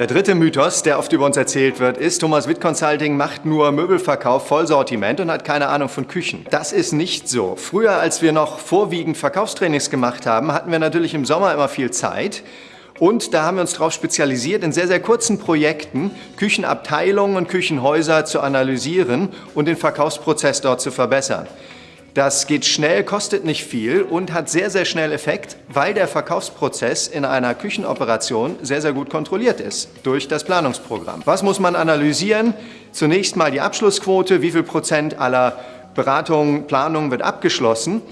Der dritte Mythos, der oft über uns erzählt wird, ist, Thomas Witt Consulting macht nur Möbelverkauf, Vollsortiment und hat keine Ahnung von Küchen. Das ist nicht so. Früher, als wir noch vorwiegend Verkaufstrainings gemacht haben, hatten wir natürlich im Sommer immer viel Zeit. Und da haben wir uns darauf spezialisiert, in sehr, sehr kurzen Projekten Küchenabteilungen und Küchenhäuser zu analysieren und den Verkaufsprozess dort zu verbessern. Das geht schnell, kostet nicht viel und hat sehr, sehr schnell Effekt, weil der Verkaufsprozess in einer Küchenoperation sehr, sehr gut kontrolliert ist durch das Planungsprogramm. Was muss man analysieren? Zunächst mal die Abschlussquote, wie viel Prozent aller Beratungen, Planungen wird abgeschlossen.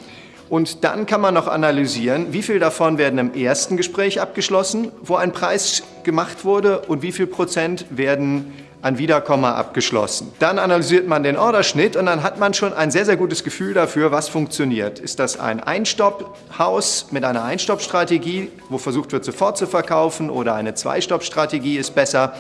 Und dann kann man noch analysieren, wie viel davon werden im ersten Gespräch abgeschlossen, wo ein Preis gemacht wurde und wie viel Prozent werden ein Wiederkomma abgeschlossen. Dann analysiert man den Orderschnitt und dann hat man schon ein sehr, sehr gutes Gefühl dafür, was funktioniert. Ist das ein Einstopphaus mit einer Einstoppstrategie, wo versucht wird, sofort zu verkaufen oder eine Zweistoppstrategie ist besser?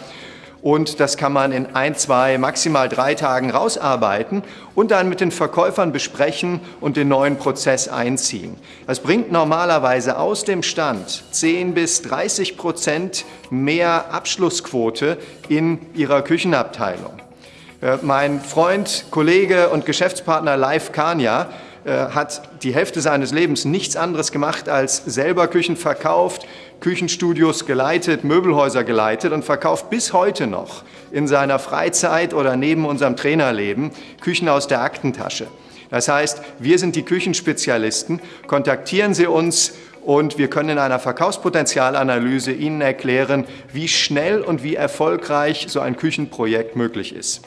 Und das kann man in ein, zwei, maximal drei Tagen rausarbeiten und dann mit den Verkäufern besprechen und den neuen Prozess einziehen. Das bringt normalerweise aus dem Stand 10 bis 30 Prozent mehr Abschlussquote in ihrer Küchenabteilung. Äh, mein Freund, Kollege und Geschäftspartner Live Kania äh, hat die Hälfte seines Lebens nichts anderes gemacht, als selber Küchen verkauft, Küchenstudios geleitet, Möbelhäuser geleitet und verkauft bis heute noch in seiner Freizeit oder neben unserem Trainerleben Küchen aus der Aktentasche. Das heißt, wir sind die Küchenspezialisten, kontaktieren Sie uns und wir können in einer Verkaufspotenzialanalyse Ihnen erklären, wie schnell und wie erfolgreich so ein Küchenprojekt möglich ist.